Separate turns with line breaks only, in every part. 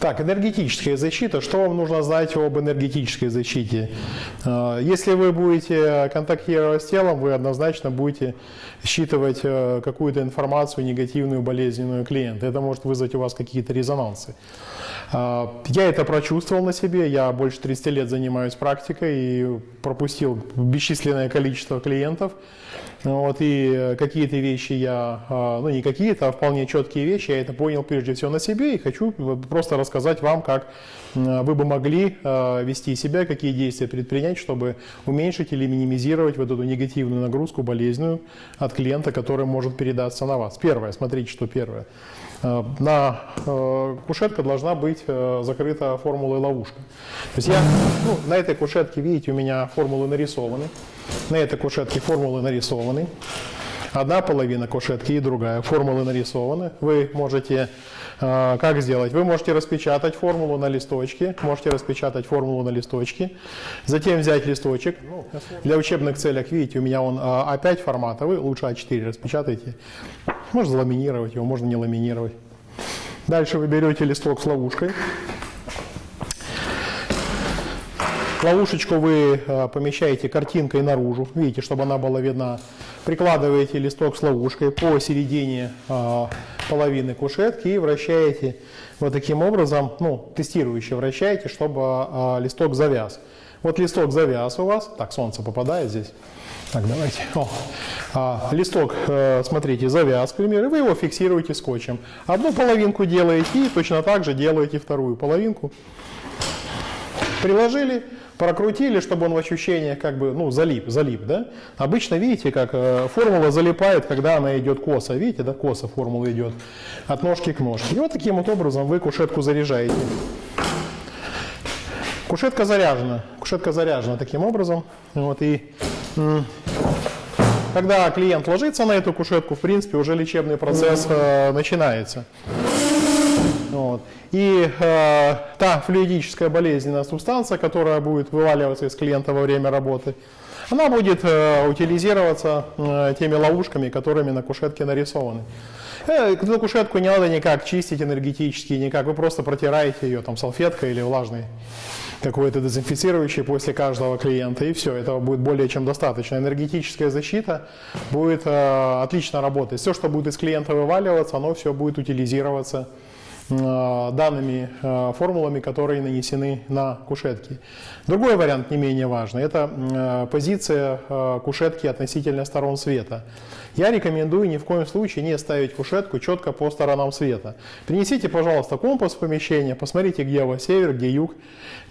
Так, энергетическая защита. Что вам нужно знать об энергетической защите? Э, если вы будете контактировать с телом, вы однозначно будете считывать э, какую-то информацию негативную, болезненную клиента. Это может вызвать у вас какие-то резонансы. Э, я это прочувствовал на себе, я больше 30 лет занимаюсь практикой и пропустил бесчисленное количество клиентов. Вот, и какие-то вещи я, ну не какие-то, а вполне четкие вещи, я это понял прежде всего на себе и хочу просто рассказать вам, как вы бы могли вести себя, какие действия предпринять, чтобы уменьшить или минимизировать вот эту негативную нагрузку болезненную от клиента, которая может передаться на вас. Первое, смотрите, что первое. На кушетка должна быть закрыта формулой ловушка. То есть я, ну, на этой кушетке, видите, у меня формулы нарисованы. На этой кушетке формулы нарисованы. Одна половина кушетки и другая. Формулы нарисованы. Вы можете э, как сделать? Вы можете распечатать формулу на листочке. Можете распечатать формулу на листочке. Затем взять листочек. Для учебных целях, видите, у меня он э, А5 формата. Лучше А4 распечатайте. Можно заламинировать его, можно не ламинировать. Дальше вы берете листок с ловушкой. Ловушечку вы э, помещаете картинкой наружу, видите, чтобы она была видна. Прикладываете листок с ловушкой по середине э, половины кушетки и вращаете вот таким образом, ну, тестирующе вращаете, чтобы э, листок завяз. Вот листок завяз у вас, так, солнце попадает здесь. Так, давайте. О. А, листок, э, смотрите, завяз, к примеру, вы его фиксируете скотчем. Одну половинку делаете и точно так же делаете вторую половинку. Приложили, прокрутили, чтобы он в ощущениях как бы, ну, залип, залип, да? Обычно, видите, как э, формула залипает, когда она идет косо, видите, да, косо формула идет от ножки к ножке. И вот таким вот образом вы кушетку заряжаете. Кушетка заряжена, кушетка заряжена таким образом, вот, и когда клиент ложится на эту кушетку, в принципе, уже лечебный процесс э, начинается. Вот. И э, та флюидическая болезненная субстанция, которая будет вываливаться из клиента во время работы, она будет э, утилизироваться э, теми ловушками, которыми на кушетке нарисованы. Э, кушетку не надо никак чистить энергетически, никак. Вы просто протираете ее там салфеткой или влажной какой-то дезинфицирующий после каждого клиента, и все, этого будет более чем достаточно. Энергетическая защита будет э, отлично работать. Все, что будет из клиента вываливаться, оно все будет утилизироваться данными э, формулами, которые нанесены на кушетки. Другой вариант не менее важный – это э, позиция кушетки относительно сторон света. Я рекомендую ни в коем случае не ставить кушетку четко по сторонам света. Принесите, пожалуйста, компас в помещение, посмотрите, где у вас север, где юг,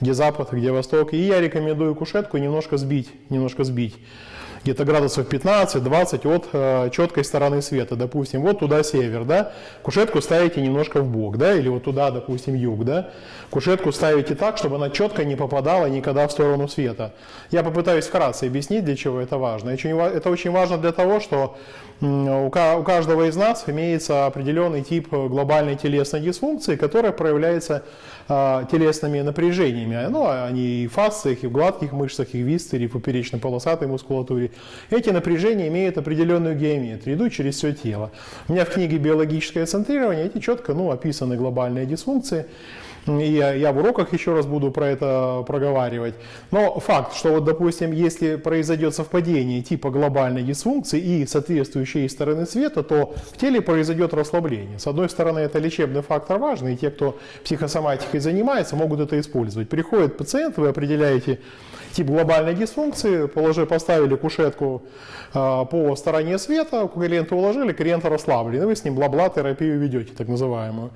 где запад, где восток. И я рекомендую кушетку немножко сбить, немножко сбить где-то градусов 15-20 от э, четкой стороны света. Допустим, вот туда север, да, кушетку ставите немножко в бок, да, или вот туда, допустим, юг, да. Кушетку ставите так, чтобы она четко не попадала никогда в сторону света. Я попытаюсь вкратце объяснить, для чего это важно. Это очень важно для того, что у каждого из нас имеется определенный тип глобальной телесной дисфункции, которая проявляется а, телесными напряжениями. Ну, они и в фасциях, и в гладких мышцах, и в висцере, и в поперечно-полосатой мускулатуре. Эти напряжения имеют определенную геометрию, идут через все тело. У меня в книге «Биологическое центрирование» эти четко ну, описаны глобальные дисфункции. И я, в уроках еще раз буду про это проговаривать. Но факт, что вот, допустим, если произойдет совпадение типа глобальной дисфункции и соответствующей стороны света, то в теле произойдет расслабление. С одной стороны, это лечебный фактор важный, и те, кто психосоматикой занимается, могут это использовать. Приходит пациент, вы определяете тип глобальной дисфункции, положи, поставили кушетку э, по стороне света, клиента уложили, клиента расслаблены, вы с ним бла-бла терапию ведете, так называемую.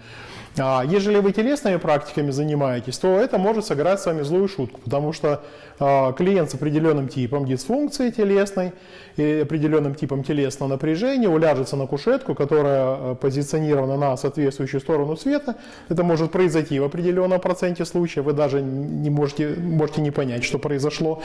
А ежели вы телесными практиками занимаетесь, то это может сыграть с вами злую шутку, потому что э, клиент с определенным типом дисфункции телесной и определенным типом телесного напряжения уляжется на кушетку, которая э, позиционирована на соответствующую сторону света. Это может произойти в определенном проценте случаев, вы даже не можете, можете не понять, что произошло.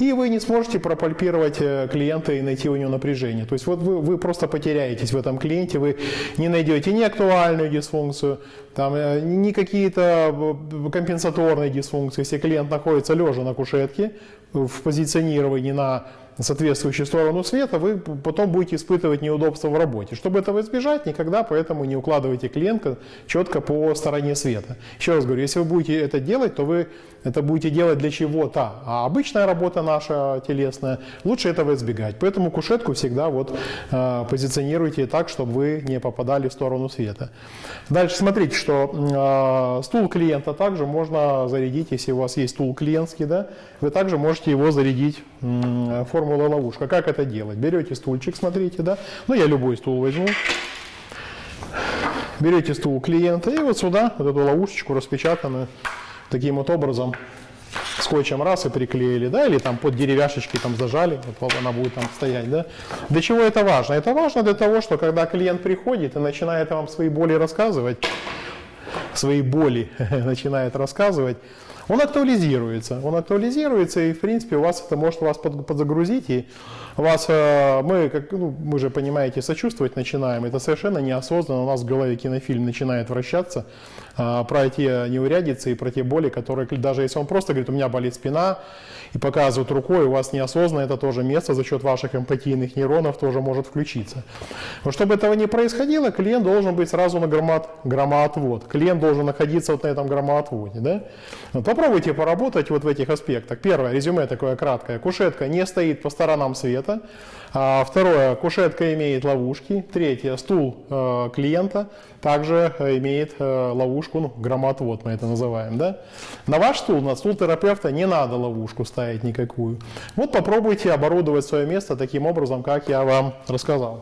И вы не сможете пропальпировать э, клиента и найти у него напряжение. То есть вот вы, вы просто потеряетесь в этом клиенте, вы не найдете ни актуальную дисфункцию, там, э, не какие-то компенсаторные дисфункции. Если клиент находится лежа на кушетке, в позиционировании на соответствующую сторону света, вы потом будете испытывать неудобства в работе. Чтобы этого избежать, никогда поэтому не укладывайте клиента четко по стороне света. Еще раз говорю, если вы будете это делать, то вы это будете делать для чего-то. А обычная работа наша телесная, лучше этого избегать. Поэтому кушетку всегда вот э, позиционируйте так, чтобы вы не попадали в сторону света. Дальше смотрите, что э, стул клиента также можно зарядить, если у вас есть стул клиентский, да, вы также можете его зарядить м, формулой ловушка. Как это делать? Берете стульчик, смотрите, да, ну я любой стул возьму, берете стул клиента и вот сюда вот эту ловушечку распечатанную таким вот образом скотчем раз и приклеили, да, или там под деревяшечки там зажали, вот она будет там стоять, да. Для чего это важно? Это важно для того, что когда клиент приходит и начинает вам свои боли рассказывать, свои боли начинает рассказывать, он актуализируется. Он актуализируется, и, в принципе, у вас это может вас под- подзагрузить, и вас, э, мы, как, ну, мы же, понимаете, сочувствовать начинаем. Это совершенно неосознанно. У нас в голове кинофильм начинает вращаться э, про те неурядицы и про те боли, которые, даже если он просто говорит, у меня болит спина, и показывает рукой, у вас неосознанно это тоже место за счет ваших эмпатийных нейронов тоже может включиться. Но чтобы этого не происходило, клиент должен быть сразу на громад, громоотвод. Клиент должен находиться вот на этом громоотводе. Да? Попробуйте поработать вот в этих аспектах. Первое, резюме такое краткое. Кушетка не стоит по сторонам света. А второе, кушетка имеет ловушки. Третье, стул э, клиента также э, имеет э, ловушку, ну, громоотвод мы это называем. Да? На ваш стул, на стул терапевта не надо ловушку ставить никакую. Вот попробуйте оборудовать свое место таким образом, как я вам рассказал.